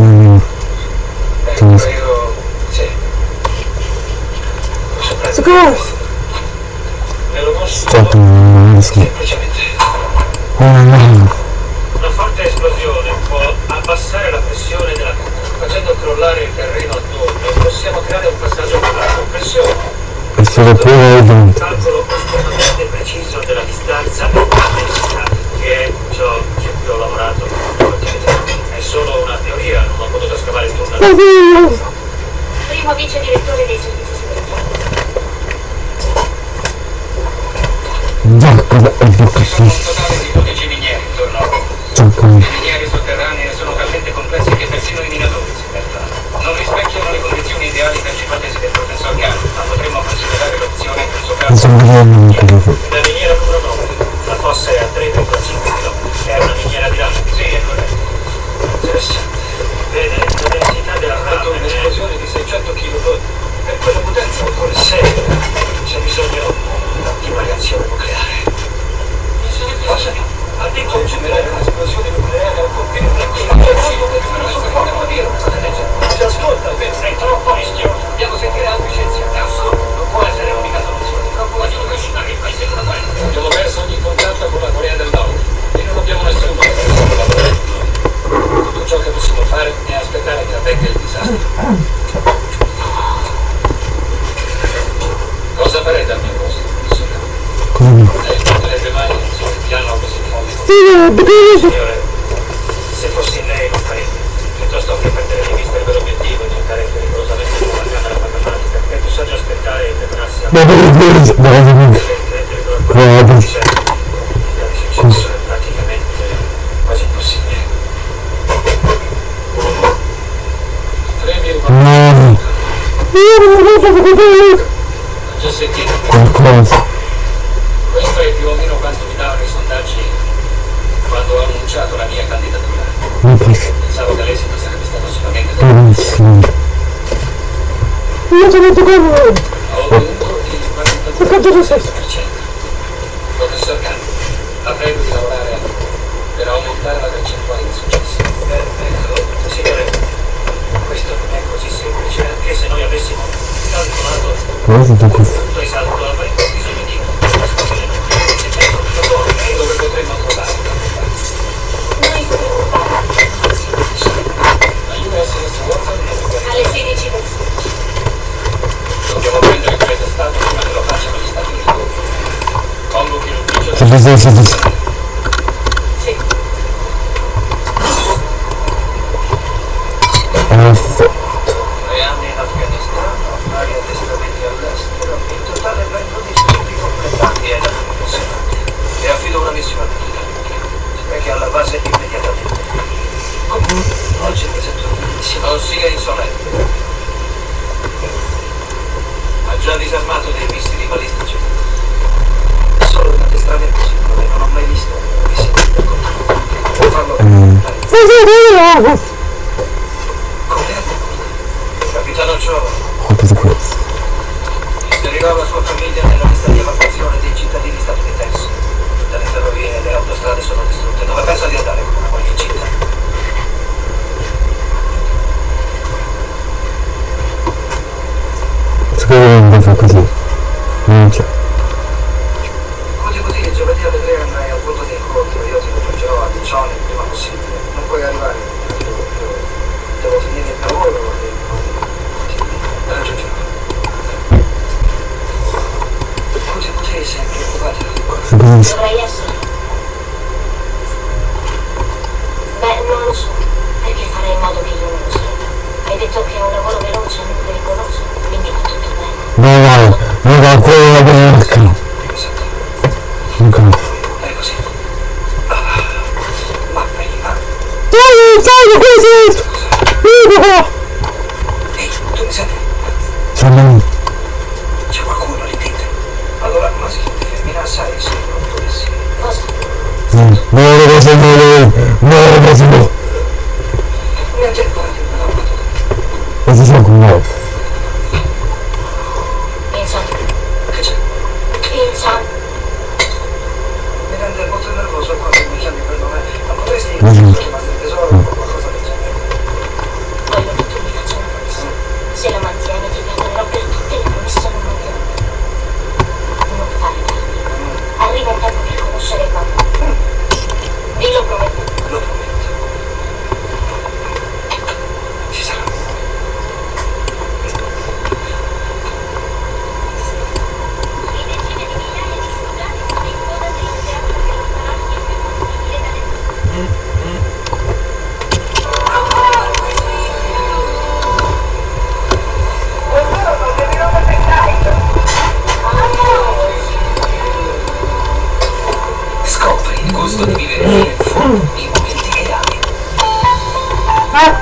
Quindi... Soccorso! Sto no. Una forte esplosione può abbassare la pressione della facendo crollare il terreno attorno possiamo creare un passaggio con la compressione. Questo è pure fazer isso. così si dice. Sì. Tre anni in Afghanistan, vari addestramenti all'estero, in totale 21 studi completati e da professionati. E affido una missione all'Italia, che alla base immediatamente. Comunque, oggi presento una missione. Non sia insolente. Ha già disarmato dei missili balistici strade che non ho mai visto mm. Capitano Ciò. Quanto qui? Spiegò la sua famiglia nella lista di evacuazione dei cittadini statunitensi. Dalle ferrovie e le autostrade sono distrutte. Dove pensa di andare con una qualche città? Secondo me non fa così.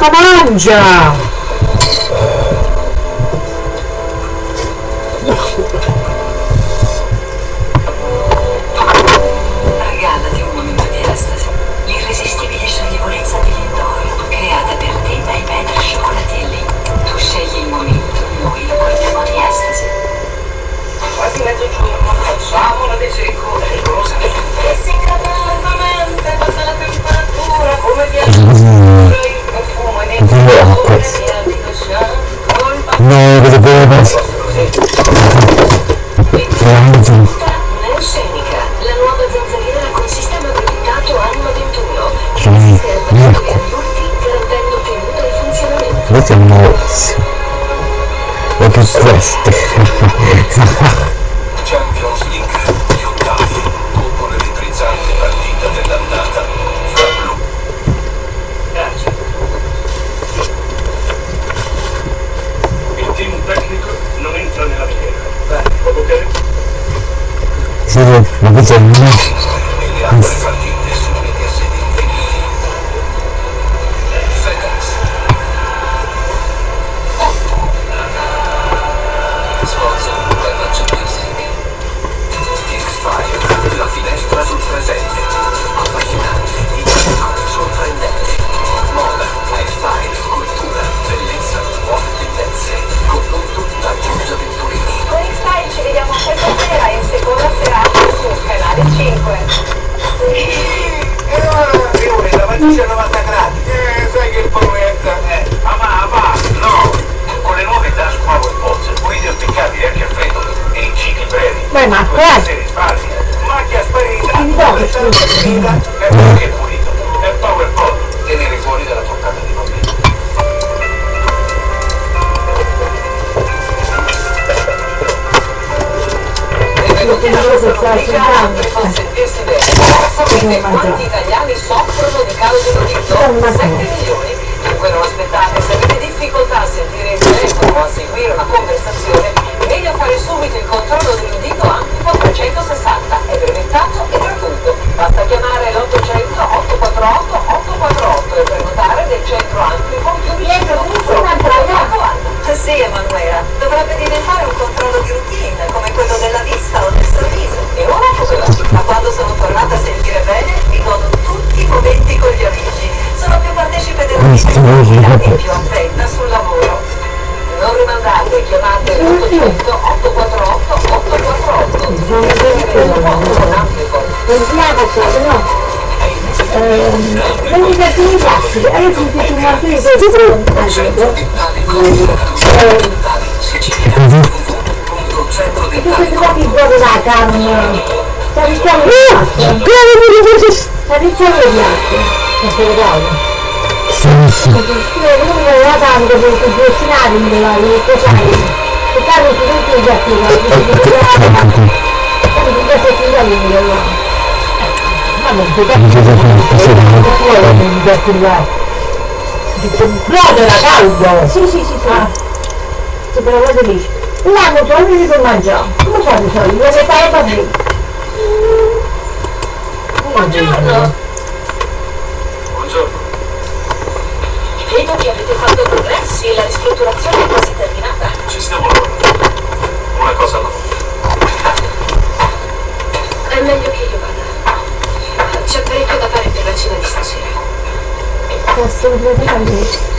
干嘛？去啊？così vabbè L'unica attività, io sono più martedì, Centro di Italia bellissimo lungo la tanto per cucinare in della che c'hai e tanto tu non ti già ti comprate la caldo! Sì, sì, sì, sì. Ah. Se però vado lì. Un anno tu non devo mangiare. Come fate i soldi? Dove stai a fare? Buongiorno! maturazione è quasi terminata. Ci stiamo lavorando. Una cosa alla volta. È meglio che io vada. C'è parecchio da fare per la cena di stasera. Posso praticamente.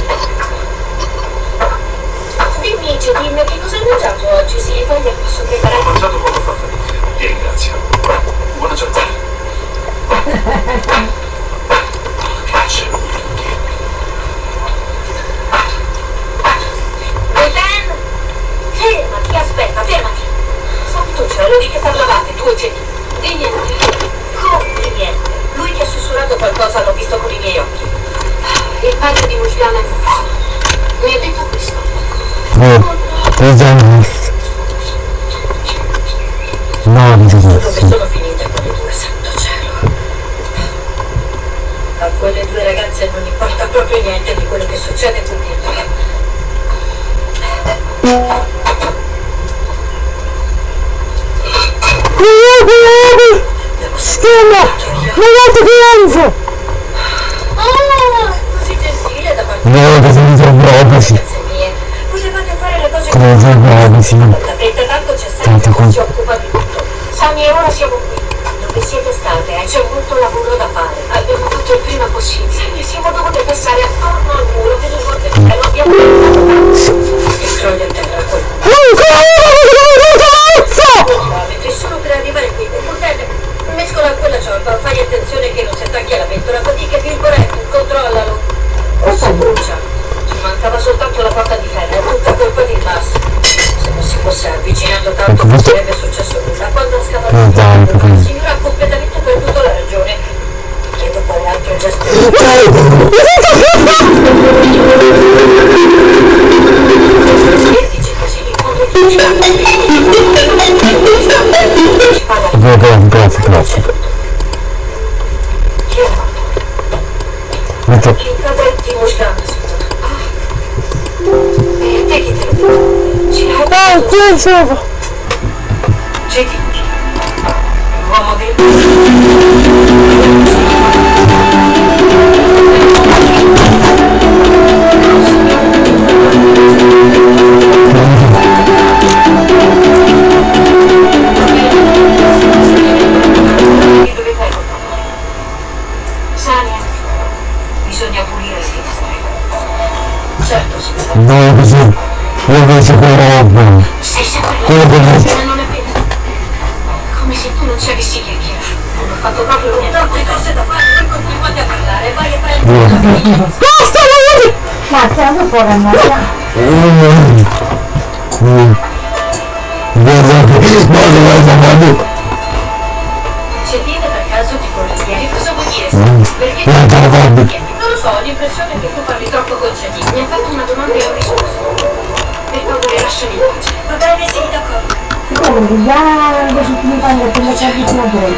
Dimmi, Cedin, che cosa hai mangiato oggi? Sì, voglia posso preparare. Ho mangiato quando fa, Felice. Ti ringrazio. Buona giornata. Cristiane, mi hai detto questo? No, tre giorni. No, mi sono sono finita quelle due, santo cielo. A quelle due ragazze non importa proprio niente di quello che succede qui dentro. Schema! Ma Non che lanzo! No, cosa mi trovo Come trovo sì. Tanto con... Si occupa di tutto. Sani e ora siamo qui. Dove siete state? C'è molto lavoro da fare. Abbiamo fatto il prima possibile. Sì, siamo dovute passare attorno al muro per il volte che lo abbiamo fatto. Sì. E croglia a terra quel. Cazzo! Solo per arrivare qui, un coltello. Mescola quella ciorba, fai attenzione che non si attacchi alla ventola, fatica, virgolette, controllalo. Rossa brucia. Ci mancava soltanto la porta di ferro, è tutta colpa di basso. Se non si fosse avvicinato tanto non sarebbe successo nulla. Quando ha scavato Eh, il la signora ha completamente perduto la ragione. Chiedo quale altro gesto. E dice così, quando ti Grazie, grazie, grazie. chi è morto? Metto... Il cadretti Moscano, E te No, così. Io penso che roba. Sei sempre Quello che non è vero. Come se tu non ci avessi chiacchierato. Non ho fatto proprio niente. Troppe cose da fare, non continuate a parlare. Vai a prendere. Basta! Ma stiamo fuori andare. Guarda, guarda, guarda, guarda. Se viene per caso ti volentieri, cosa vuol dire? Mm. Perché Guarda, guarda. Non lo so, ho l'impressione che tu parli troppo con Cedi. Mi ha fatto una domanda e ho risposto. Per favore, lasciami in pace. Va bene, sì, d'accordo. Quello già adesso ti fanno come capi tu voi.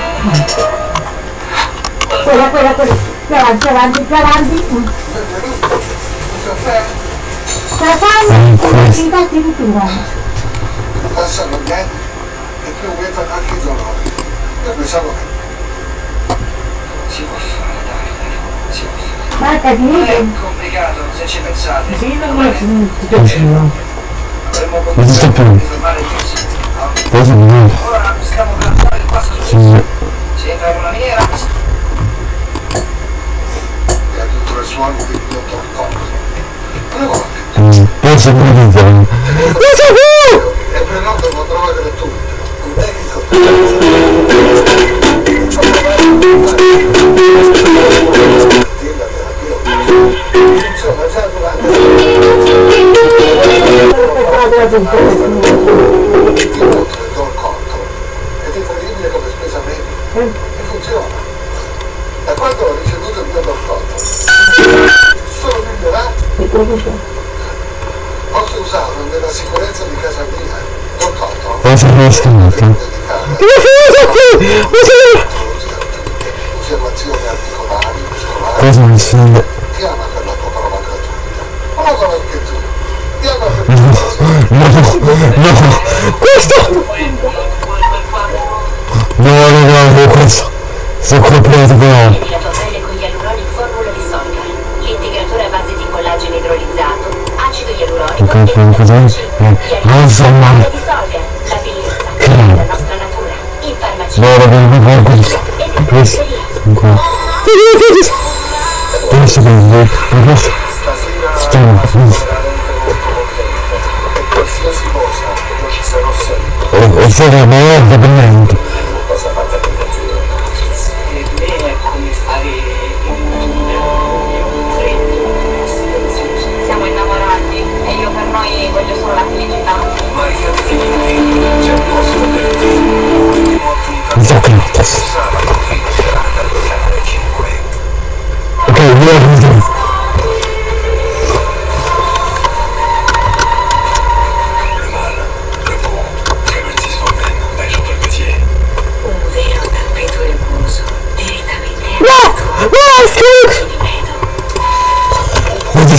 Quella, quella, quella. Più avanti, più avanti, più avanti. Mm. La fanno, infatti cultura. Passano anni e più aumentano anche i dolori. Io pensavo che Si può fare, dai, può fare. Marca Non è complicato se ci pensate. Sì, non è finito. Avremmo Non si sta potuto più. Cosa mi Ora stiamo per fare il passo successivo. Si entra in una miniera, è tutto il suono del mio torcotto. Una volta Penso che mi dicono. e prenoto devo trovare le tue. Un medico. Della terapia. Insomma, già durante inoltre do il conto. Ed è incredibile come spesa media. E funziona. Da quando ho ricevuto il mio conto. Sono migliorato. Posso usarlo nella sicurezza di casa mia. Do il conto. Cosa mi scrivete? Come finito qui? Osservazioni articolari, muscolari. Cosa mi scrive? Chiama per la tua prova gratuita. Provalo anche tu. Chiama per No, no, questo! No, no, no, no, questo. Sono completo però. Con gli aluronic formula di Solgar. L'integratore a base di collagene idrolizzato, acido ialuronico Ok, e cos'è? Eh, non so mai. la bellezza, Che? la nostra natura, in farmacia. No, raga, non fa questo. Questo. Ancora. Questo che è questo. Stiamo. veramente molto contento. E qualsiasi cosa, sarò sempre. Oh, è stato molto brilliante. Cosa fatta per e come stare in freddo silenzioso. Siamo innamorati e io per noi voglio solo la felicità. Maria Filippi, c'è posto per te. Ultimo appuntamento. Sabato, fine serata, alle 5. Ok, io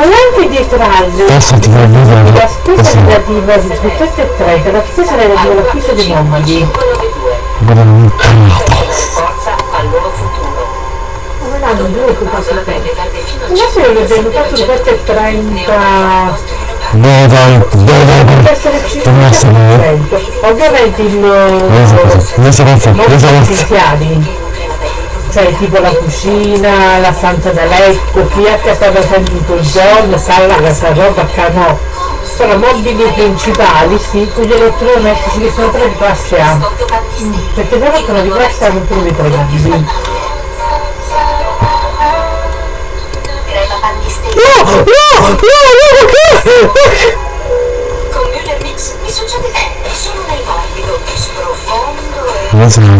Ma anche dietro voglio la spesa Così. relativa di 17 e 30, la spesa relativa all'acquisto dei nomadi. 592 Guarda, non forza al loro futuro. Come l'hanno due dipende dal fino al Adesso io l'abbiamo fatto 17 e 30. No, dai, dai, dai, Deve dai. essere Torna a sapere. 5%. Ovviamente il Cosa cosa? Cosa cosa? non Cosa cosa? Cioè tipo la cucina, la stanza da letto, chi è che sta facendo tutto il giorno, sala, questa roba qua no. Sono mobili principali, sì, quegli elettrodomestici che sono tre di classe A. Mm, Perché no sono di classe A non te lo ritrovi. No, no, no, no, perché? Con Müller Mix mi succede solo nel morbido, sprofondo e Non so, non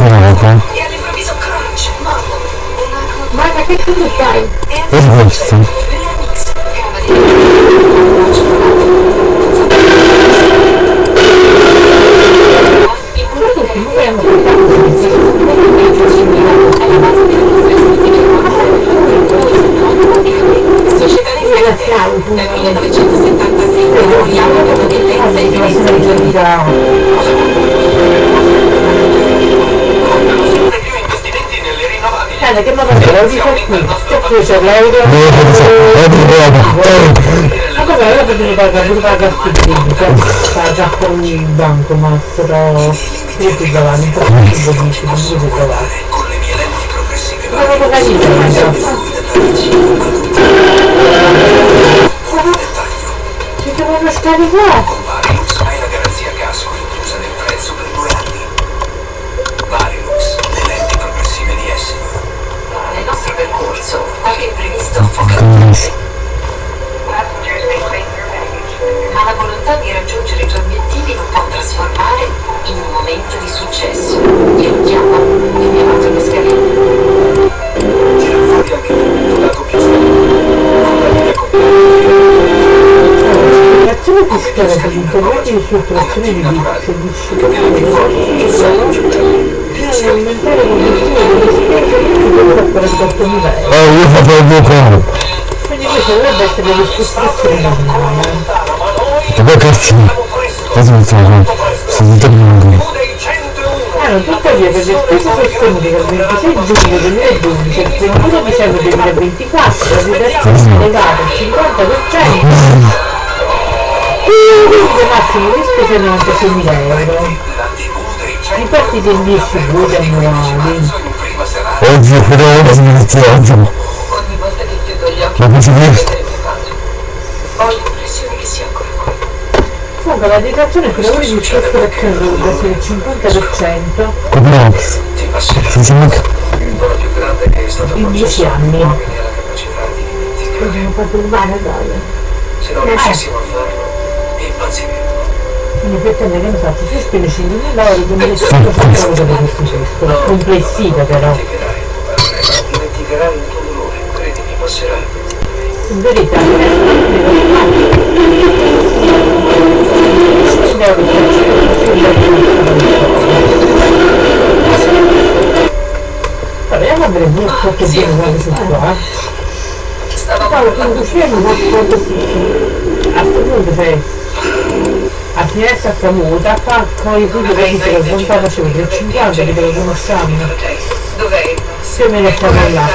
morbido. Ma che cosa fai? Cosa questo? Müller Mix, cava di il burro Eh, che modo è? Lo dico qui. Che qui c'è l'euro. Oh. Ma cosa io potevo pagare pure pagare stipendi, cioè sta già con il banco, ma però io qui davanti, un po' più dici, non si può trovare. Le mie lenti progressive Ma carino, ci devono scaricare. con trasformare in un momento di successo. Io lo mio amato mescalino. Tira fuori anche tu il lato più. L'azione fiscale per gli interventi di strutturazione di il gemello. bisogna aumentare l'obiettivo delle spese superiore a 48.000 euro. Oh, io faccio il mio cuore. Quindi questa dovrebbe essere la ristrutturazione normale. E poi cazzo. Cosa mi sta? Sto tutto bene. Hanno tuttavia per le spese sostenute dal 26 giugno 2012 al 31 dicembre 2024 la redazione è elevata al 50% il massimo di spese è 96.000 euro i partiti distribuiti annuali Prima serata. Oggi però gli occhi, Ma cosa vedo dici? il fatto. Ho l'impressione che sia ancora qui. comunque la detrazione per lavori di ristrutturazione dovrebbe essere il 50% Come Ti passerà. Si sembra che... Il volo più grande che è stato in 10 concesso anni. Uomini ha la capacità di dimenticare. abbiamo fatto il male Se non riuscissimo a farlo, impazziremmo. quindi pretende che infatti si spende 5.000 euro 2.500 euro per questo gesto complessiva però. Dimenticherai, il tuo dolore, credimi, passerà. in verità non è A vedere un po' che bene guarda su qua. Stavo conducendo un po' così. A questo punto c'è a finestra camuta, qua con i video che dice che lontano c'è il 50 che te lo conosciamo. Dov'è? Se me ne stiamo là.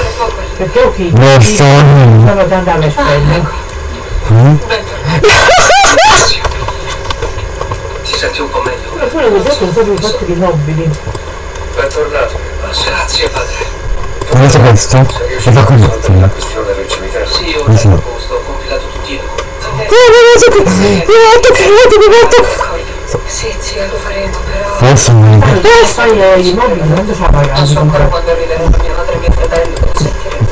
Perché ho qui. No, sto... Stavo da andare alle spelle. Ti senti un po' meglio? Ma quello che ho detto sono proprio i fatti nobili. Bentornato. Grazie, padre. Sta questo? Sei Lo riuscito fa a con risolvere la me. questione del cimitero? Sì, ho Sì, sì. dato a posto, ho compilato tutti i documenti. Sì, zia, lo faremo, però... Forse non... Eh, i mobili non Non pagato so ancora comprare. quando arriveranno mia madre e mio fratello, lo sentiremo.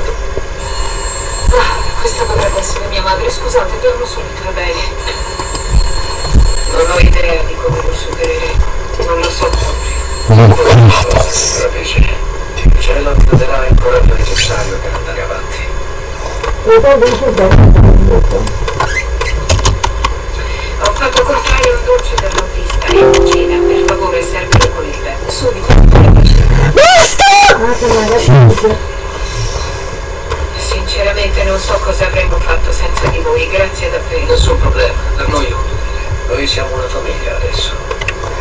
Ah, questa potrebbe essere mia madre, scusate, torno subito, va bene. Non ho idea di come lo supereremo, non lo so proprio. Sarà piacere. La vita darà il coraggio necessario per andare avanti. Ho fatto comprare un dolce dell'autista in cucina, per favore, serve con il bene, subito. Ah, magari Sinceramente non so cosa avremmo fatto senza di voi, grazie davvero. Nessun problema, per noi è un dovere. Noi siamo una famiglia adesso.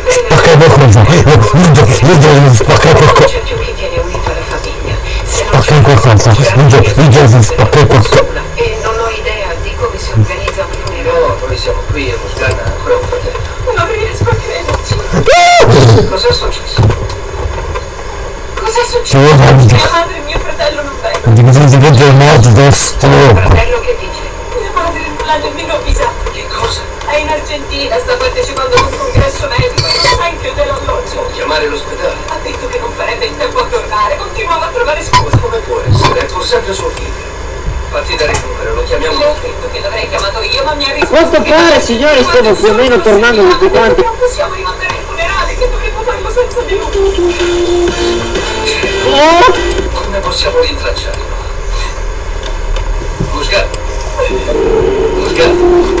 Spacca Non c'è più chi tiene unita la famiglia. Se non Spacca qualcosa. Ninja, ninja, spacca qualcosa. E non ho idea di come si organizza un funerale. No, noi siamo qui e Musgana ha ancora un fratello. Non riesco a crederci. Cos'è successo? Cos'è successo? Mia madre e mio fratello non vengono. Di legge il morto del. Fratello che dice? Mia madre non l'ha nemmeno avvisato. Cosa? È in Argentina, sta partecipando ad un congresso medico, non sa in più dell'alloggio. Chiamare l'ospedale? Ha detto che non farebbe in tempo a tornare, continuava a trovare scuse. Come può essere? È pur sempre suo figlio. Fatti dare il numero, lo chiamiamo Le ho detto che l'avrei chiamato io, ma mi ha risposto. Quanto pare, no. signori, stiamo più o meno tornando tutti quanti. Non possiamo rimandare il funerale, che dovremmo farlo senza di lui. Come possiamo rintracciarlo? Musgana? Musgana?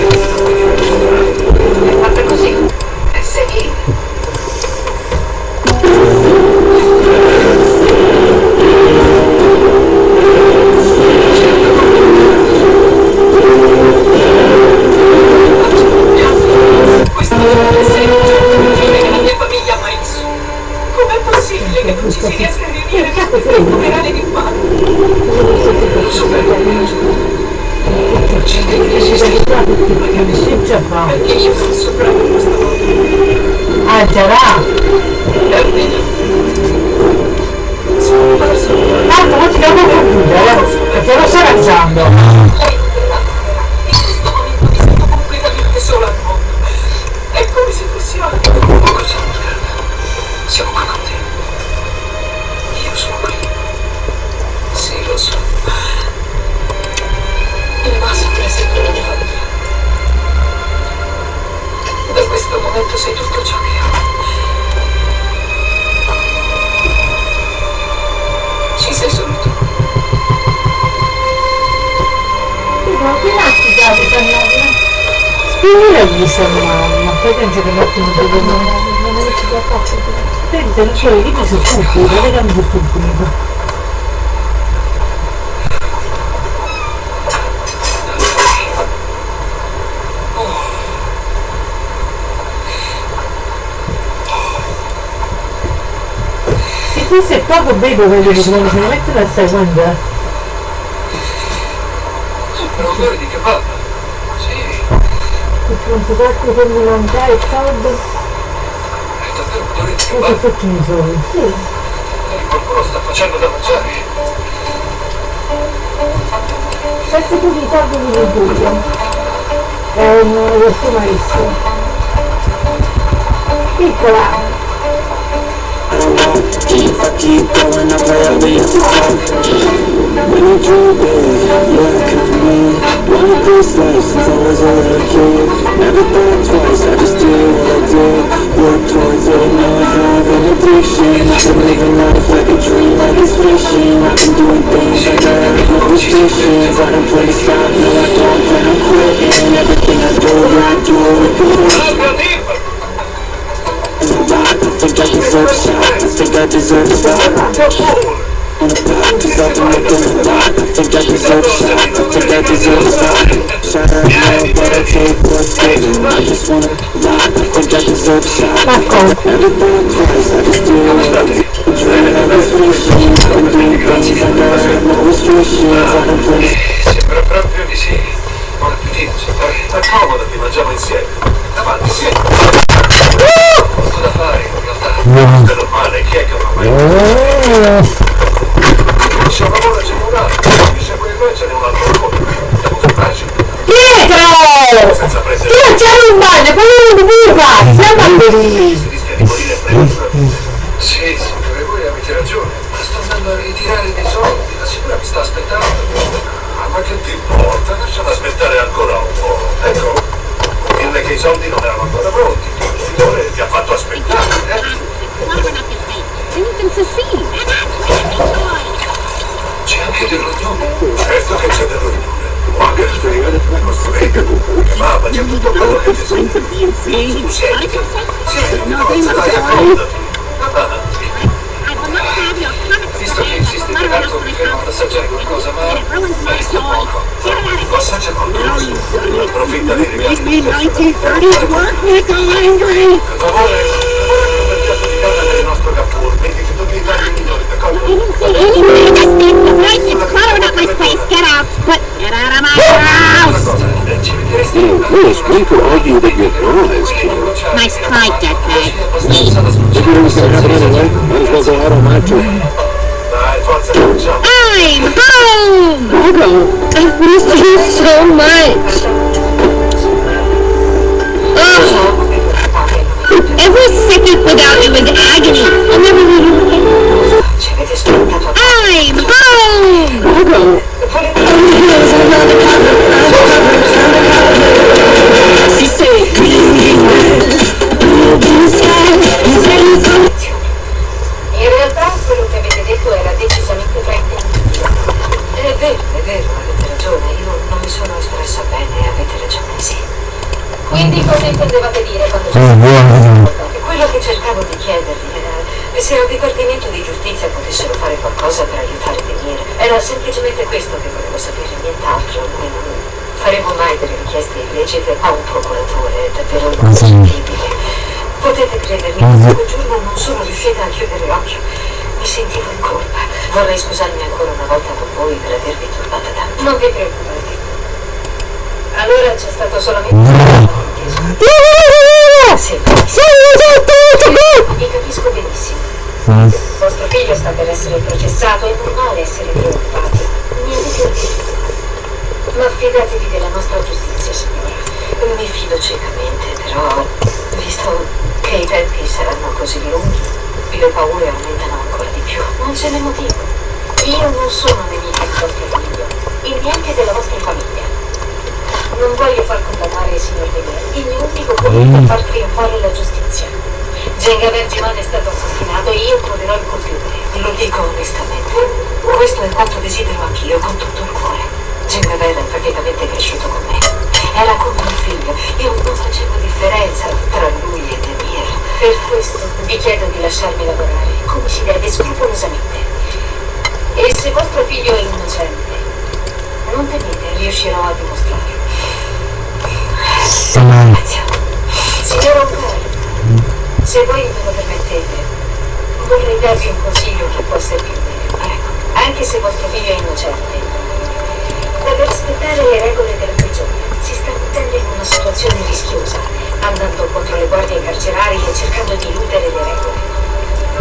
bello quello che ne mette la guardando. Odore di kebab. Sì, Quanto cacchio per mi mangiare caldo, è davvero odore di cosa kebab. faccio mi sono? Sì. E qualcuno sta facendo da mangiare. Sette tu di soldi di Liguria. È un questo maestro. Piccola. If I keep going, I'll probably have to fall. When you dream big, yeah, come me. Wanted this life since I was a little kid. Never thought twice, I just did what I did. Work towards it, now I have an addiction. Been living life like a dream, like it's fiction. I've been doing things like I have no restrictions. I don't plan to stop, no, I don't plan on quitting. Everything I do, I do it with think I deserve a shot. I think I deserve a star. On the block, cause I've been a lot. I think I deserve a shot. I think I deserve a star. Shut up, no, but I take what's given. I just wanna lie. I think I deserve a shot. Never thought twice. I just do what I do. Dream of this vision. I've been doing things I have no restrictions. I don't plan to Sembra proprio di sì. Buon appetito, signore. Accomodati, mangiamo insieme. Avanti, sì. Molto da fare, in realtà. È normale, chi è che non ha mai C'è un lavoro gemurato. Mi segue il noi ce n'è un altro lavoro. Devo fermarci. Pietro! Senza prendere Tu c'è un bagno, quello non ti buca! Siamo lì! si rischia di morire presto. Sì, signore, voi avete ragione. Ma sto andando a ritirare dei soldi. La signora mi sta aspettando. Ah, ma che ti importa? Lasciala aspettare ancora un po'. Ecco, dirle che i soldi non erano ancora pronti. Il signore ti ha fatto aspettare. C'è anche del rognone. Certo che c'è del rognone. Ma che frega, costruite comunque, mamma, c'è tutto quello che desideri. Planes of the insane. assaggiare qualcosa, ma merito poco. Assaggia con tutto. Approfitta dei the night. It's my. Get out. Get out of my house. Nice try, dead. If you don't start having any life, might as well go out on my tour. I'm home! Hugo, I've missed you so much. Ugh. Every second without you is agony. I'll never leave you again. I'm home! Hugo. She said, please, please. Quindi cosa intendevate dire quando ci Oh, buono. Quello che cercavo di chiedervi era se al Dipartimento di Giustizia potessero fare qualcosa per aiutare Denier. Era semplicemente questo che volevo sapere, nient'altro. Noi non faremo mai delle richieste illecite a un procuratore, è davvero inconcepibile. Potete credermi, quel giorno non sono riuscita a chiudere occhio. Mi sentivo in colpa. Vorrei scusarmi ancora una volta con voi per avervi turbata tanto. Non vi preoccupate. Allora c'è stato solamente un Sì, vi capisco benissimo. Vostro figlio sta per essere processato, è normale essere preoccupati. Niente più di Ma fidatevi della nostra giustizia, signora. Mi fido ciecamente, però, visto che i tempi saranno così lunghi, le paure aumentano ancora di più. Non ce n'è motivo. Io non sono nemica di vostro figlio, e neanche della vostra famiglia. Non voglio far condannare il signor Denier. Il mio unico compito è far trionfare la giustizia. Genga Vergiman è stato assassinato e io troverò il colpevole. Lo dico onestamente. Questo è quanto desidero anch'io con tutto il cuore. Gengaver è praticamente cresciuto con me. Era come un figlio. Io non facevo differenza tra lui e Denier. Per questo vi chiedo di lasciarmi lavorare come si deve, scrupolosamente. E se vostro figlio è innocente, non temete, riuscirò a. Sono... Signor Oncari, se voi me lo permettete, vorrei darvi un consiglio che può servirvi. Ecco, anche se vostro figlio è innocente, deve rispettare le regole della prigione. Si sta mettendo in una situazione rischiosa, andando contro le guardie carcerarie e cercando di eludere le regole.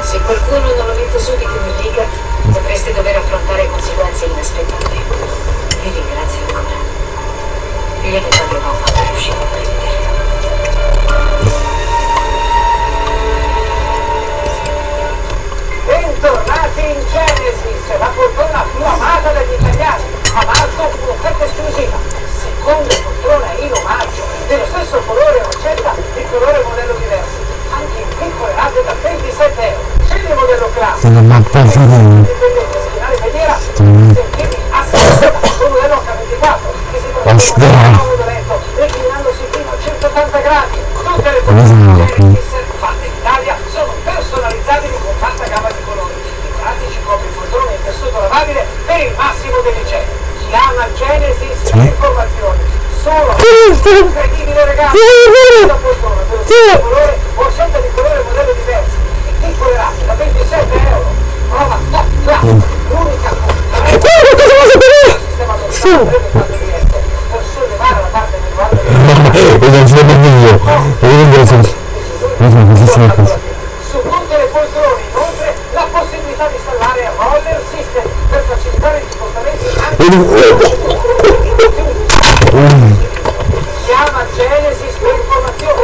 Se qualcuno non lo mette subito in riga, potreste dover affrontare conseguenze inaspettate. Vi ringrazio ancora. Gliene parlerò quando riuscirò a prendere. Bentornati in Genesis, la poltrona più amata dagli italiani. A marzo un'offerta esclusiva. Seconda poltrona in omaggio, dello stesso colore roscetta di colore modello diverso. Anche in piccole rate da 27 euro. Scegli il modello classico. Sono ma per favore. Indipendente, schienale feniera, sentieri a 60, un modello H24 che si trova Aspetta. in comodo letto, reclinandosi fino a 180 gradi. Tutte le Cosa poltrone no, qui? Genesis fatte in Italia sono personalizzabili con vasta gamma di colori. I pratici copri poltrone in tessuto lavabile per il massimo dell'igiene. Chiama Genesis per informazioni. Solo incredibile regalo. Poltrona dello stesso colore o a scelta di colore e modello diversi. In piccole rate da 27 euro. Prova top class. L'unica sistema dotato breve quadro di rete per su tutte le poltrone inoltre la possibilità di installare roller system per facilitare gli spostamenti anche chiama Genesis per informazioni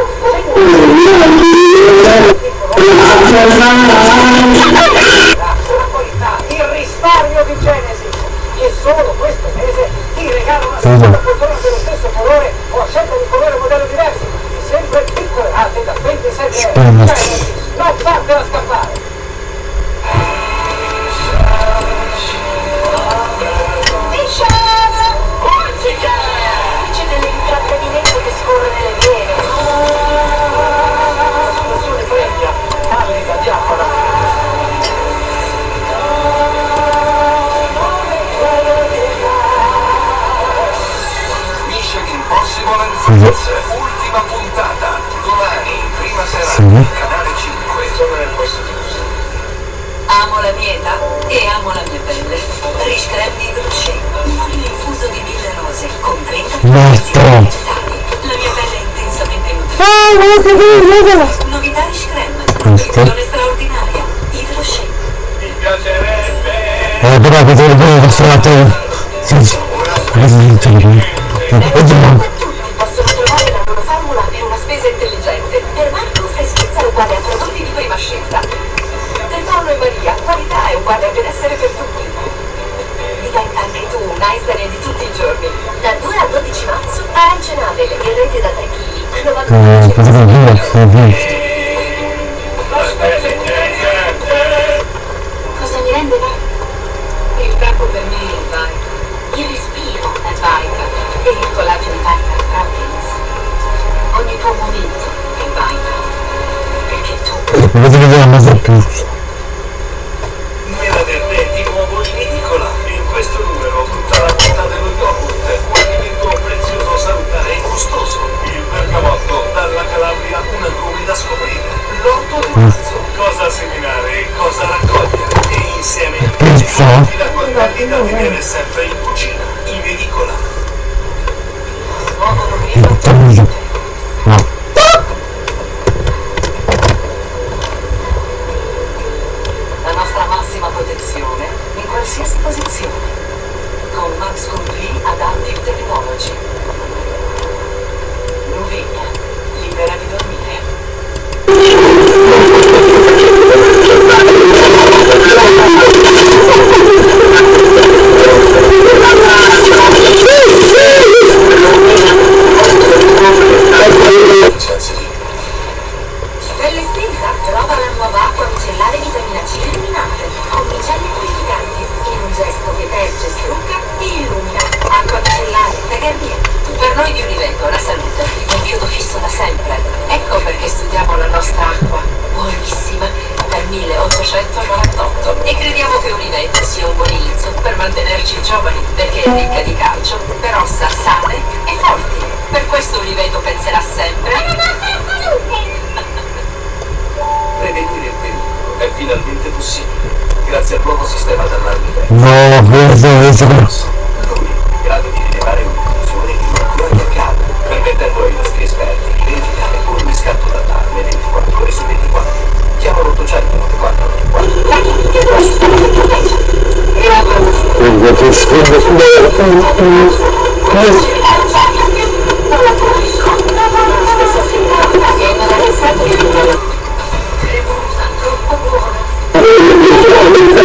il risparmio di Genesis e solo questo mese ti regala una stesso colore o a scelta di colore modello diversi e sempre piccole rate da 27 euro non fatela scappare ultima puntata. Domani, prima serata, Sì. canale 5. Sono nel posto giusto. Amo la mia età e amo la mia pelle. Rich Creme di. Un olio infuso di mille rose con 30 Basta. vegetali. La mia pelle è intensamente nutrita. Ah, guarda che guarda. Novità Rich Creme. Nutrizione straordinaria. Rocher. Mi piacerebbe. Eh, però potevo dire che sono te. Sì, sì. Oggi no. Qualità è uguale a benessere per tutti. Diventa anche tu un Einstein di tutti i giorni. Dal 2 al 12 marzo arance nave le birrette da 3 kg a Eh, cosa 99 devo dire? Cosa mi rende va? Il capo per me è il Vita. Il respiro è Vita. E il collagene Vita Proteins. Ogni tuo momento è Vita. Perché tu dire a seminare cosa raccogliere. E insieme Pizza? la qualità da tenere sempre in cucina. In edicola. nuovo mantenerci giovani, perché è ricca di calcio, per ossa sane e forti. Per questo Univeto penserà sempre Prevenire il pericolo è finalmente possibile. Grazie al nuovo sistema d'allarme. No, questo, questo. Lui è in grado di rilevare un'illusione di qualunque accada, permettendo ai nostri esperti di verificare ogni scatto d'allarme 24 ore su 24. я буду включать мультикарту.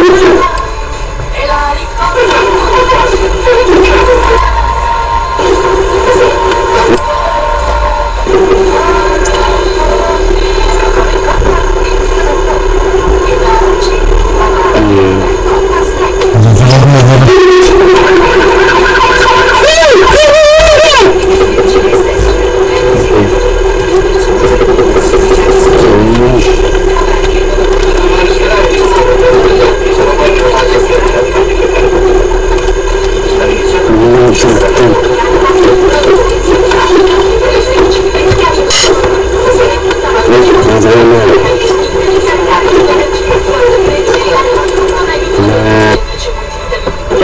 Thank you. Energia per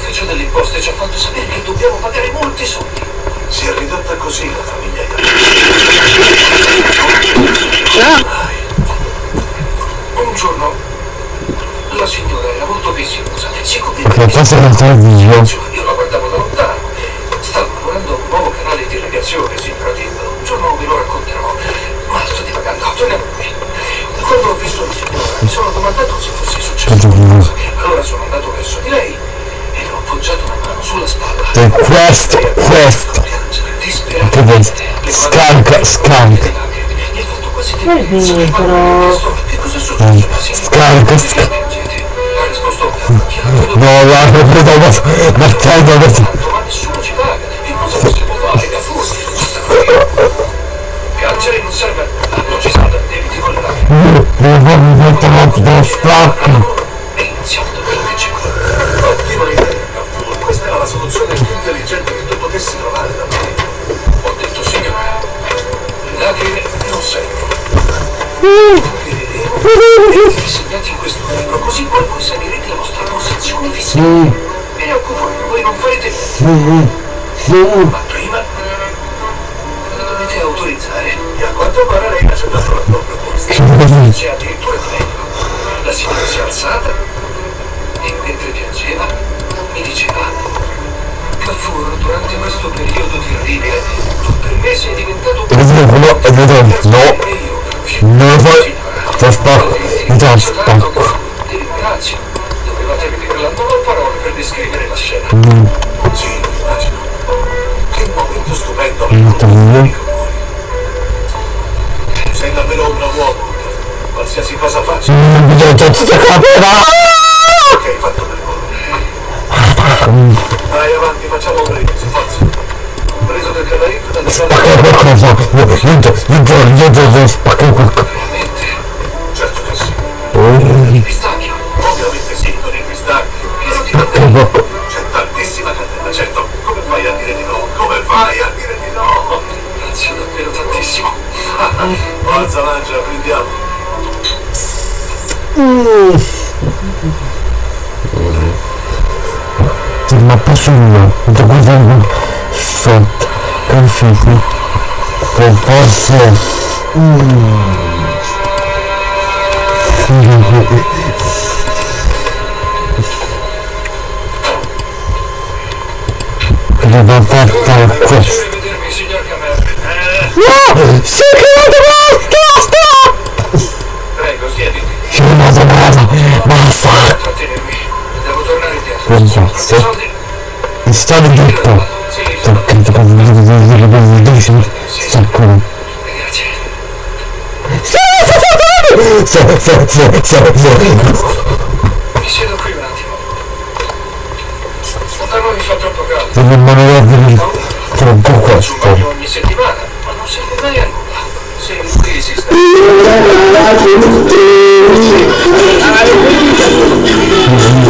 l'ufficio delle imposte ci ha fatto sapere che dobbiamo pagare molti soldi. Si è ridotta così la famiglia Un giorno la signora era molto visiosa, si passa la televisione. io la guardavo da lontano. Stavo lavorando a un nuovo canale di irrigazione, signora Tim. Un giorno ve lo racconterò. Ma sto divagando, torniamo qui. Quando ho visto la signora, mi sono domandato se fosse successo qualcosa. Allora sono andato verso di lei e ho appoggiato una mano sulla spalla. E questo, questo. Che. Mi Ma ho chiesto, Che? La ha risposto, chiaro, No, la vedo mettendo così. ma nessuno ci paga. Che cosa possiamo fare? Da fuori. Piangere non serve. Non ci sono debiti con le lacrime. Devo mettere da stacco. Intelligente che tu potessi trovare da me. Ho detto, signora, le lacrime non servono. Vedremo disegnati in questo libro, così poi voi salirete la vostra posizione fiscale. Me ne occupo voi non farete niente. Ma prima la dovete autorizzare. E a quanto pare lei ha accettato la tua proposta. C'è addirittura di meglio. La signora si è alzata e mentre piangeva mi diceva Cavour, durante questo periodo terribile, per me sei diventato E e no. Fai. Sto stacco. Mi. Ti ringrazio. Dovevate vedere la non ho parole per descrivere la scena. Sì, lo immagino. Che momento stupendo. Molto Sei davvero un uomo. Qualsiasi cosa faccia, Non mi tutto capirà. che hai fatto. Vai avanti, facciamo un brindisi, forza. Preso del canarino da Spacca qualcosa. Io, io, io devo spaccare qualcosa. Veramente? Certo che sì. Oh, Il pistacchio? Ovviamente sì, con il pistacchio. Pieno di che bocca. C'è tantissima cannella, certo. Come fai a dire di no? Come fai a dire di no? Grazie davvero tantissimo. Forza, mangia, prendiamo. Ma posso io? Da guardare sotto. Che figo. ecco forse Devo fare questo. No! Si è creato sono credo che mi devo dire bene dici sacco. Sì, sì, sì, sì, sì, sì, sì. Mi siedo qui un attimo. Da noi fa troppo caldo. Questo. bagno ogni settimana, ma non serve mai a nulla. Se qui si sta... Come sono anche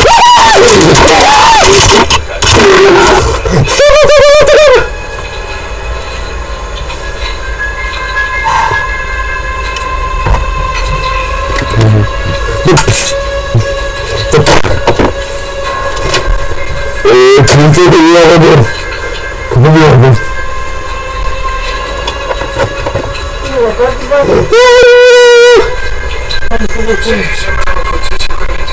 Sì, sembrano tutti, sicuramente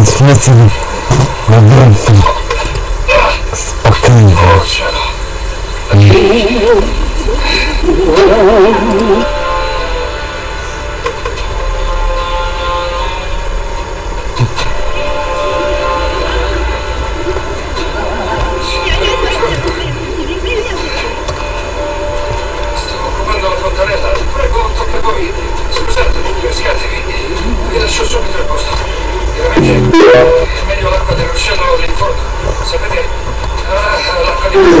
che devi smetti di... Ma veramente... Spaccando. cielo. Stavo occupando la fontanella. Prego, tocca a voi. Scusate, pescatevi. Vi lascio subito il posto. Veramente è meglio l'acqua del ruscello lì in fondo. Sapete? Ah, l'acqua di Uscimi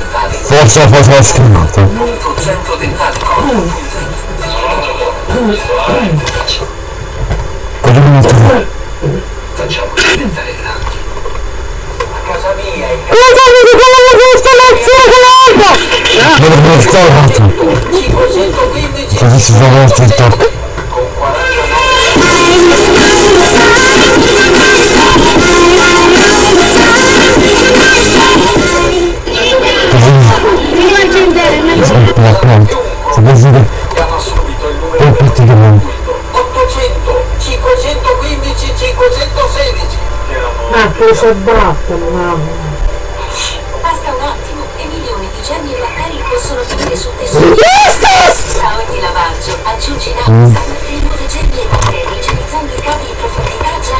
Centro dentale corpo. Turismo dentale. Forse forse l'ho scritto. Punto centro dentale corpo. Cosa mi trovo? Facciamo diventare grandi. A casa mia il Non l'ho. 515 Così si fa il TikTok. Il numero Poi praticamente... 800 515 516 Ah, Cosa battono, mamma? Basta un attimo e milioni di germi e batteri possono finire sul tessuto. A ogni lavaggio aggiungi Naxam e rimuove germi e batteri igienizzando i cavi in profondità già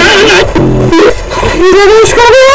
Non riesco a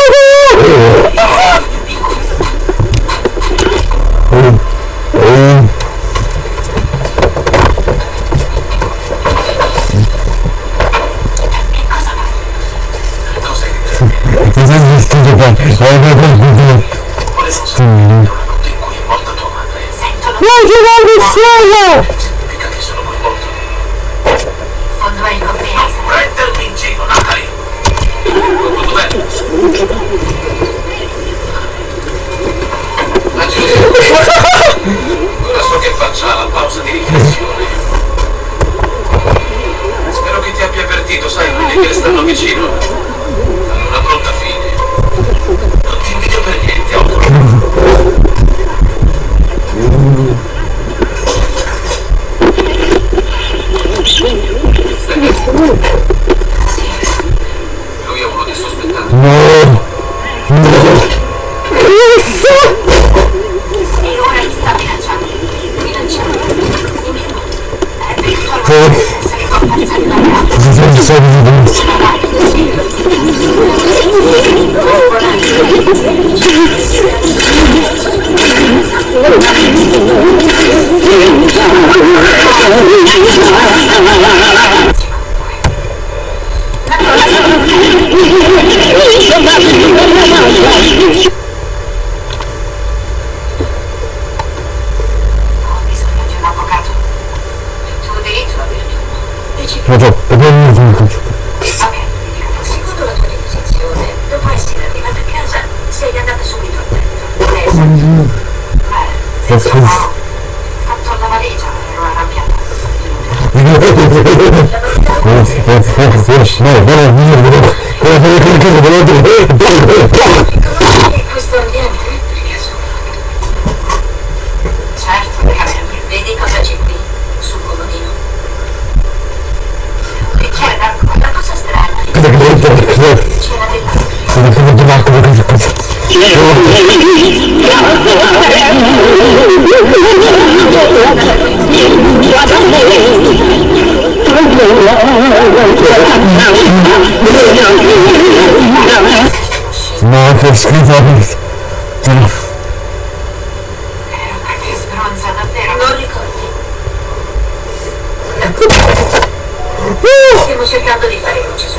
Stiamo cercando di fare luce su.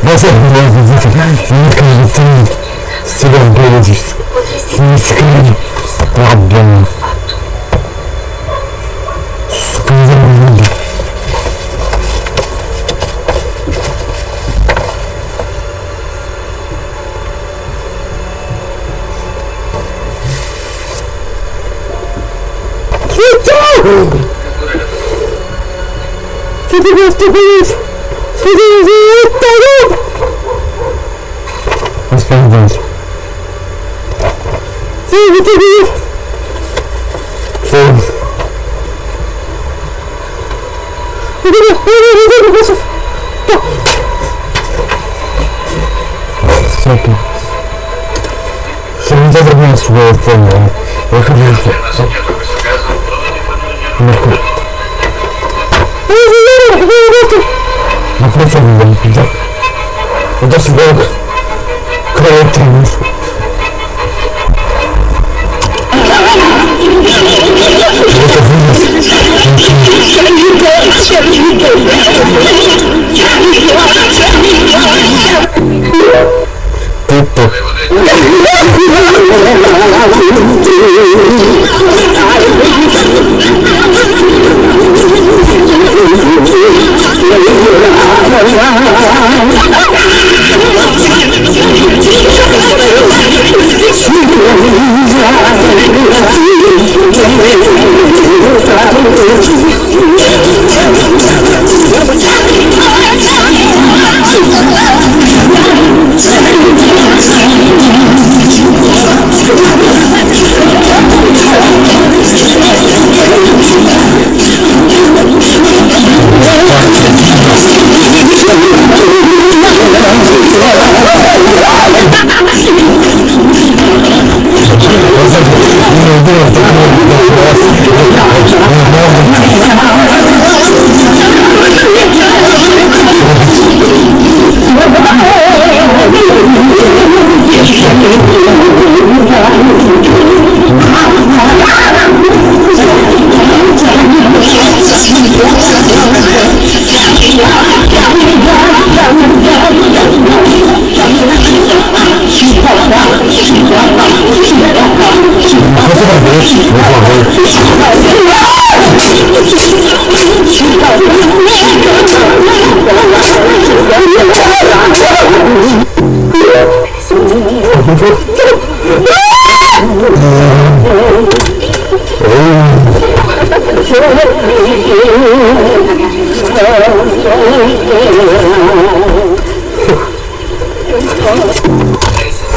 Ma sai che si va bene ci Potresti si scrive rabbia fatto. scusa Siete questo qui! Siete così! Aspetta, Siete qui! Sì. Stop. Sono già tornato su quel fondo. Ho capito. Era assegnato questo caso dove ti fanno il Marco. Ma come fai a vedere? Già. Ho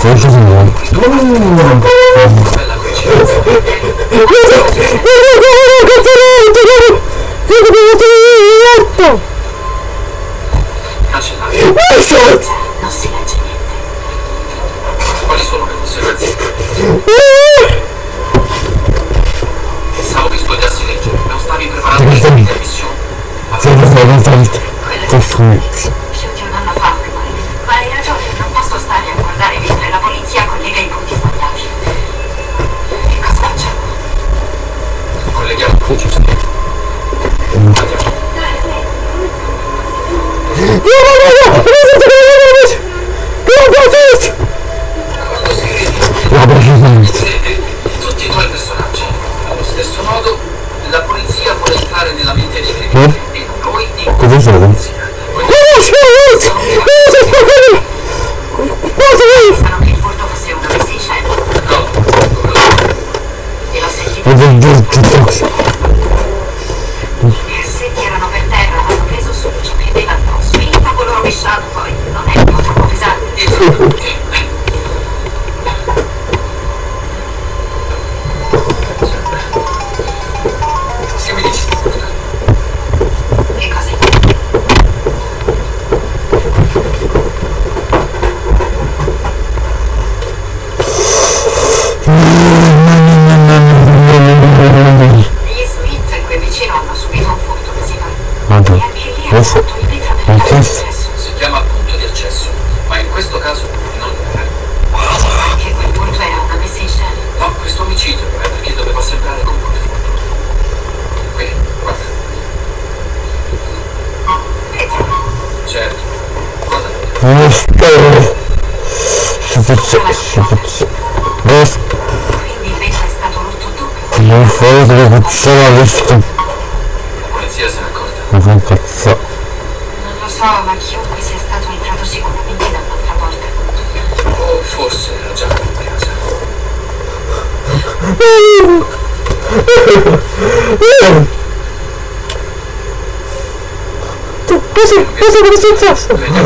Foi Josimar.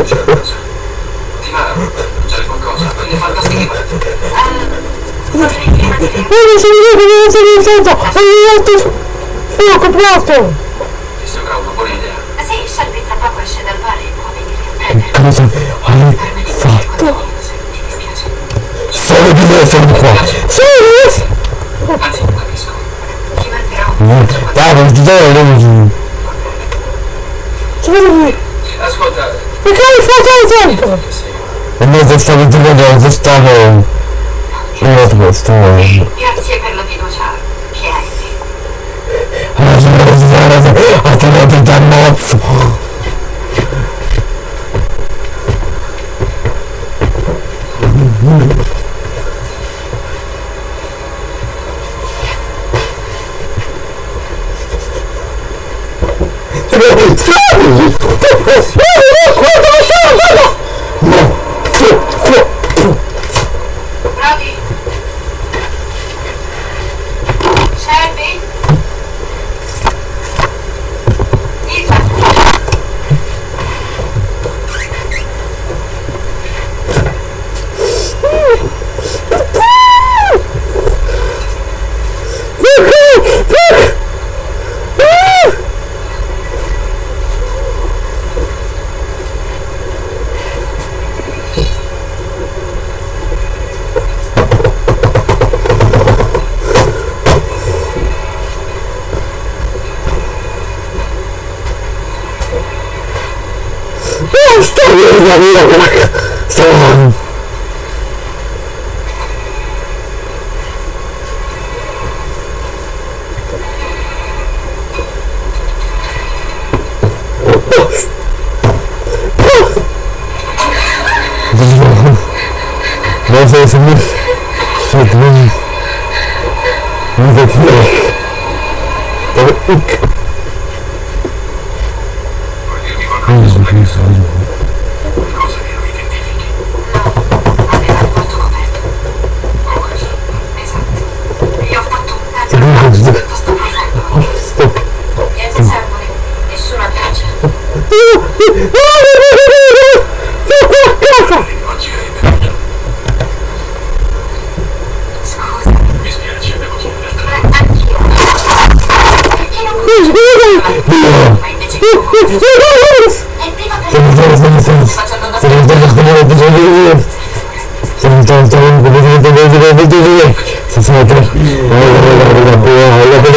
c'è qualcosa. Di Mara, c'è qualcosa, quindi fantasia. Potrei prima di che... Mi sono detto che non sono Fuoco, fuoco! Ti sembra una buona idea? Sì, Shelby tra poco esce dal bar e può venire a prendere. Cosa hai fatto? Ti dispiace. Di me sono qua! Sì! Anzi, capisco. Ti manterrò. Dai, non ti do la! Ascolta, perché hai fatto il tempo? E noi stavo dicendo, stavo... Non stavo... Grazie per la fiducia che hai in me. Ha tenuto il ammazzo! Stop! Quanto você não amigos, gracias. Estamos completamente desde el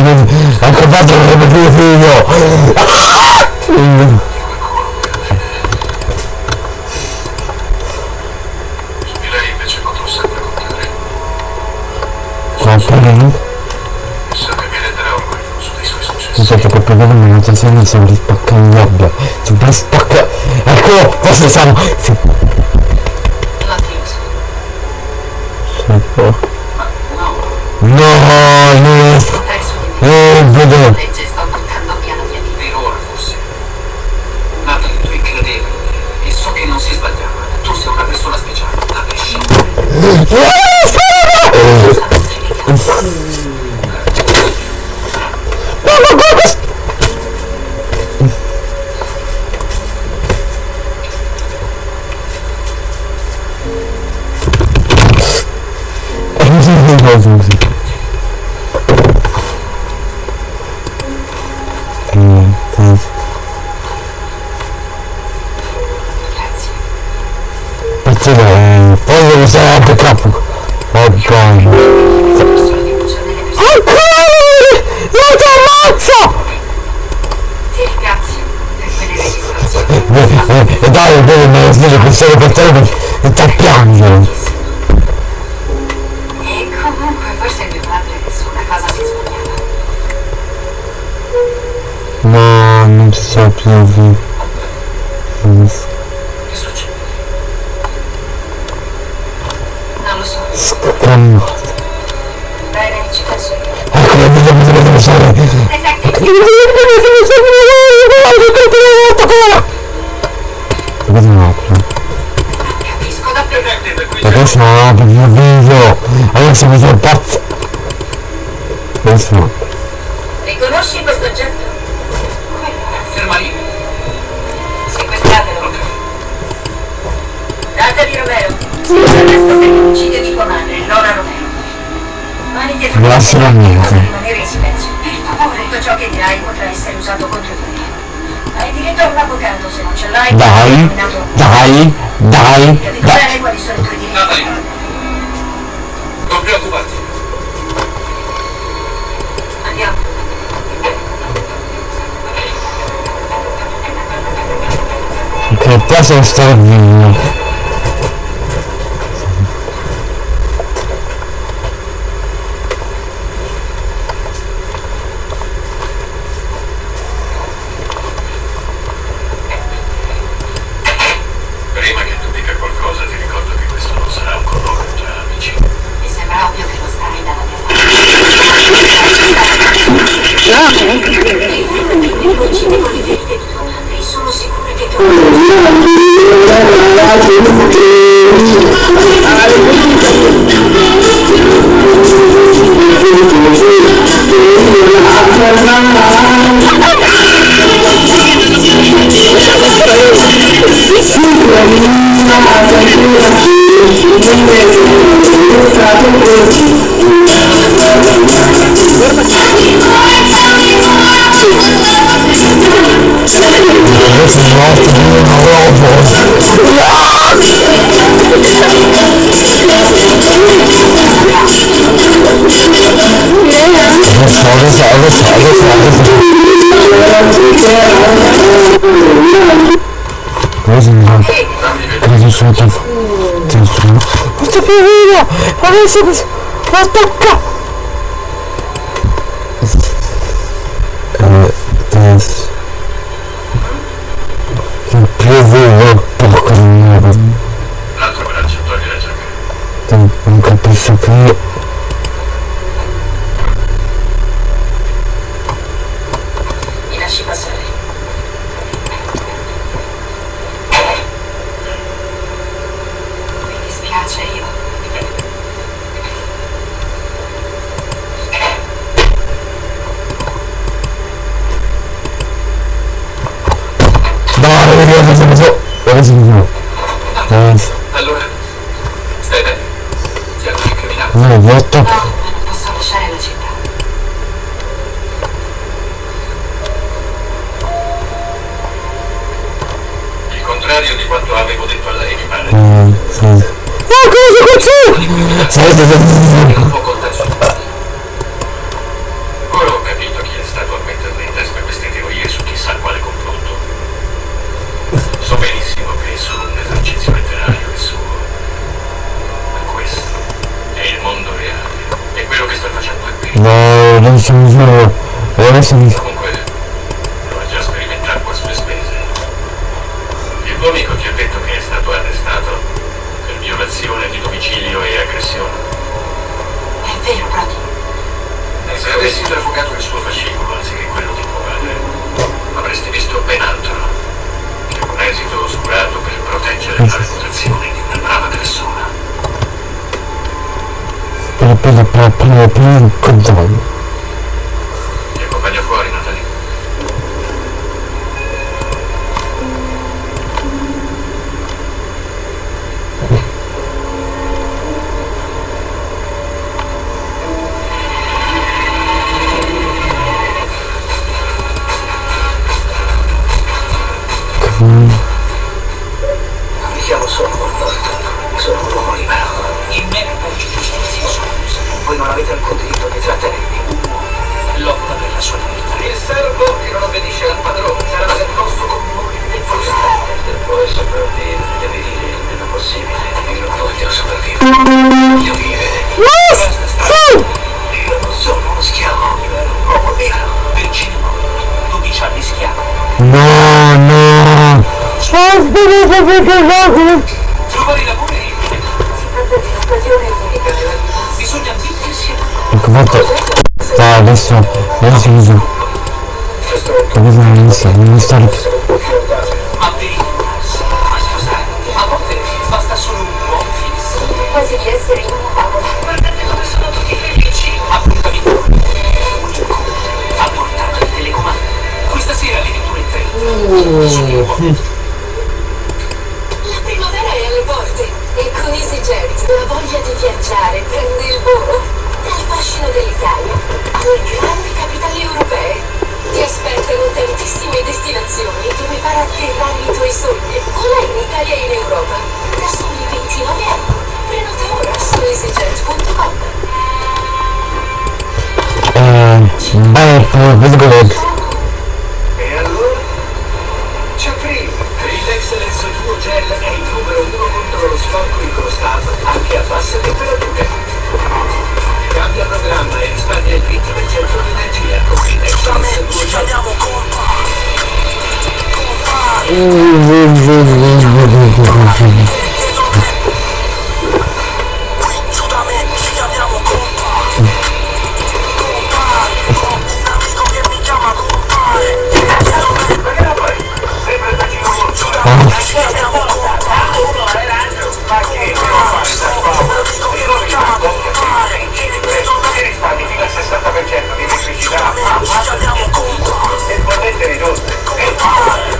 anche ha trovato il mio figlio. Scusate che proprio della manutenzione sembra spaccare in gabbia, sembra spaccare, eccolo, forse siamo, Salvatore. Vedi un altro. Adesso non ho più il video. Adesso mi sono pazzo. Adesso no. Riconosci questo oggetto? Ferma lì. Sequestratelo. Data di Romero. Scusa, resto per l'omicidio di comando, Lola Romero. Mani dietro. Grazie a niente! avvocato contro di me. Hai diritto a un avvocato se non ce l'hai. Dai, dai, dai. Capito dai. bene quali sono i tuoi diritti. Natalie, non preoccuparti. Andiamo. Che cosa sta avvenendo? Dois segundos. Volta cá. Cosa faccio? Cosa faccio? Nice. Allora, stai bene. Siamo incriminati. Vai, vuoto. No, non posso lasciare la città. Il contrario di quanto avevo detto a lei, mi pare. Ah, sì. Oh, cosa c'è? Sì, sogni o in Italia e in Europa da soli 29 euro. Prenota ora su easyjet.com. Eh, uh, Vidgoleg. E allora? C'è prima. Relax SO2 Gel è il numero uno contro lo sporco incrostato anche a basse temperature. Cambia programma e risparmia il 20% di energia con Relax SO2 Gel. 60% di liquidità e potete ridotte.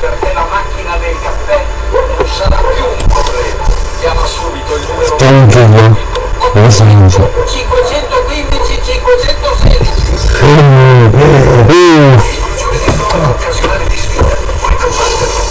perché la macchina del caffè non sarà più un problema. Chiama subito il numero 515 516 occasionale di sfida, puoi combattere.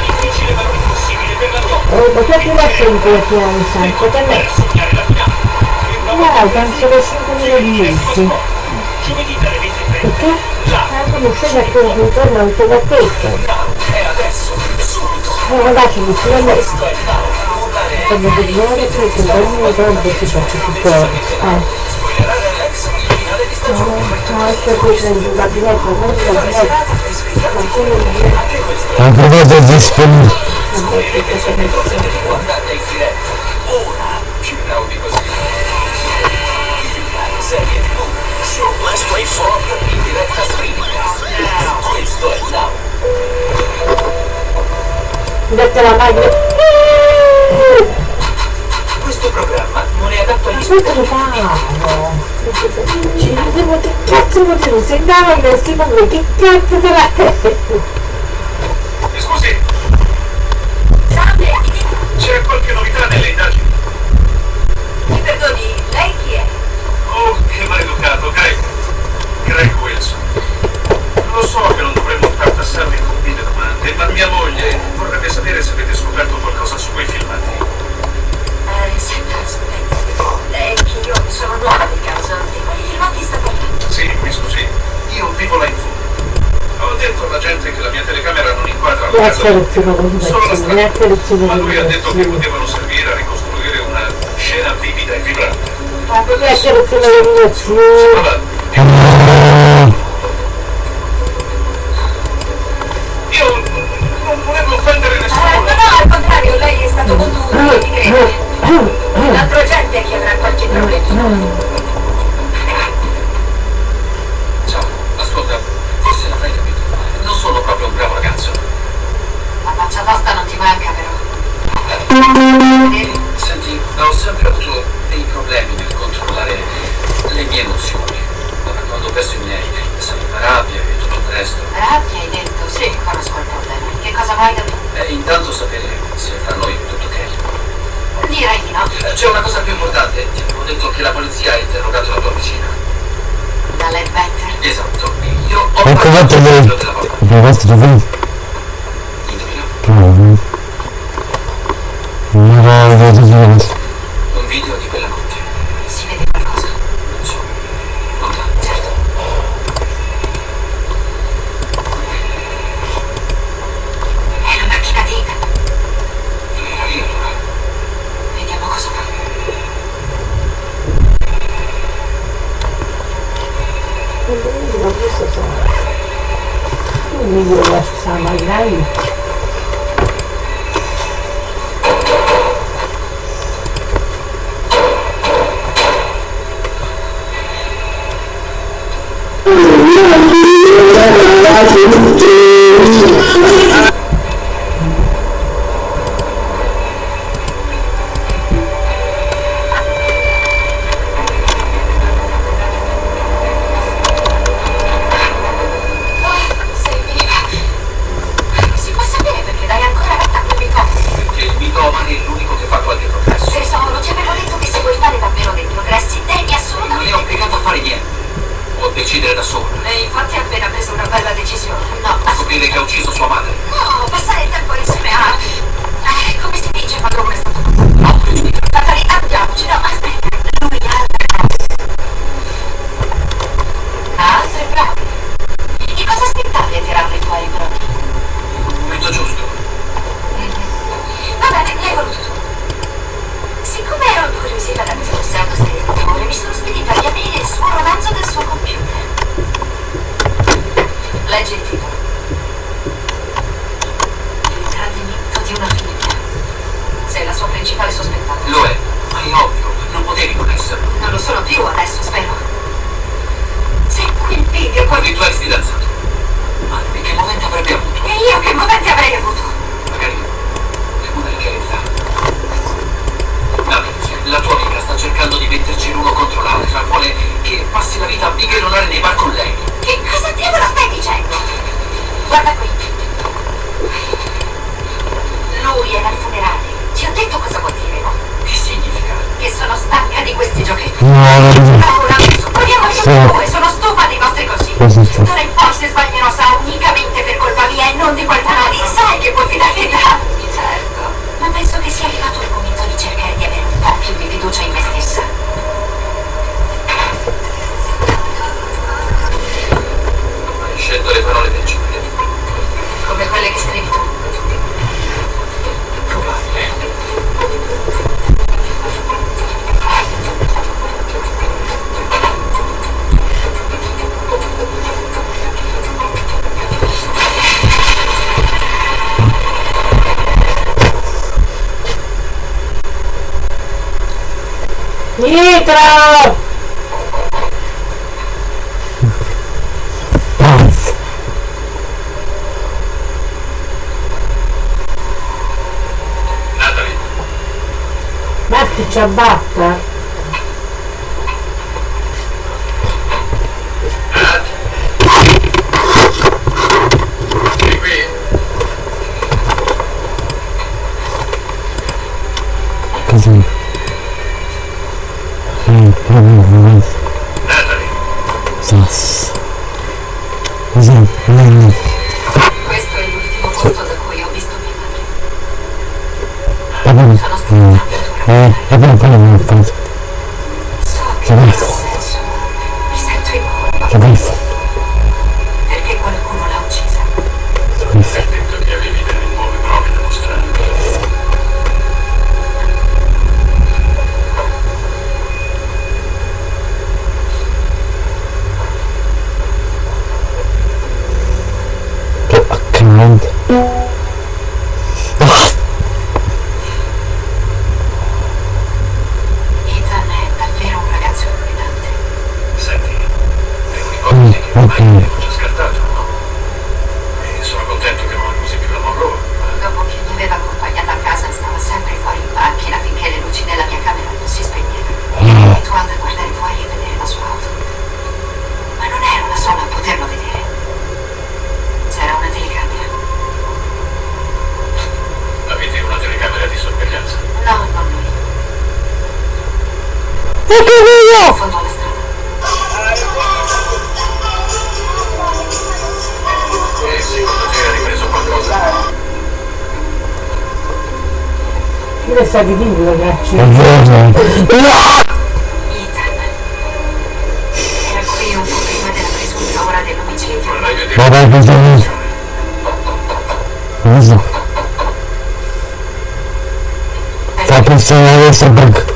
Difficile ma non impossibile per la tua Oh, ma che ti lascio in quel piano santo? Che me? la Dai, penso che 5 minuti. Giovedì dalle 23. Perché? Ah, come sei da non l'ho detto. E adesso, subito, No, ragazzi, mi questo è il now. Urlare Come vedere che il governo dovrebbe si l'ex finale di A wywodzę ze swym... Let's play football. Indirecta stream. Now. Let's do it now. Dette la maglia. Questo programma non è adatto agli Aspetta che che cazzo vuol dire? Se andava in secondo che cazzo te la la casa. Grazie lezione Solo la di grazie strada. lezione Ma lui ha detto che potevano servire a ricostruire una scena vivida e vibrante. Grazie lezione di lezione. Vabbè, io non volevo offendere Eh, nessuno. no, no, al contrario, lei è stato molto utile, mi crede. L'altra gente che avrà qualche problema. Ciao, ascolta, forse non hai capito. Non sono proprio un bravo ragazzo. La faccia tosta non ti manca, però. Senti, ho sempre avuto dei problemi nel controllare le mie emozioni. Ora, quando perso i miei, sai, la rabbia e tutto il resto. Rabbia, hai detto? Sì, conosco il problema. Che cosa vuoi da me? E intanto sapere se fra noi è tutto ok. Direi di no. Eh, C'è una cosa più importante. Ti avevo detto che la polizia ha interrogato la tua vicina. Da Ledbetter. Esatto. Io ho Ecco parlato fatto quello della papà. Abbiamo fatto dove? Indovina? Provo. Non questo. Un video di quella ciabatta? Oddio mio! Io sta di dirlo, ragazzi. presunta ora dell'omicidio. Ma vai così Cosa? Sta pensando adesso perché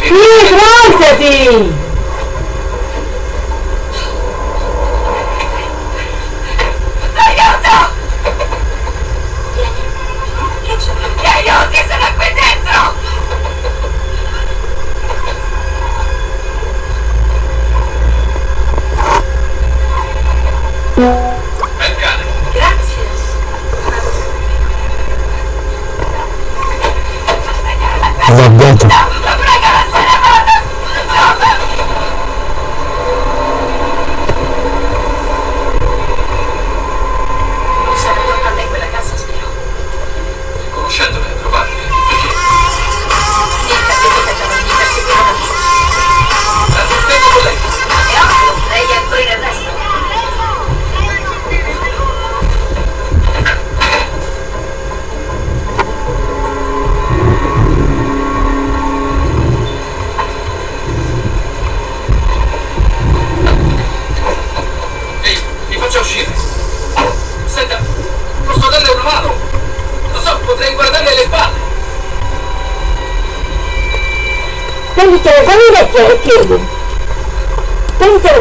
Sì, svoltati!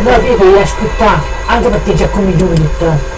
la vita e aspettare anche perché c'è come giù giunta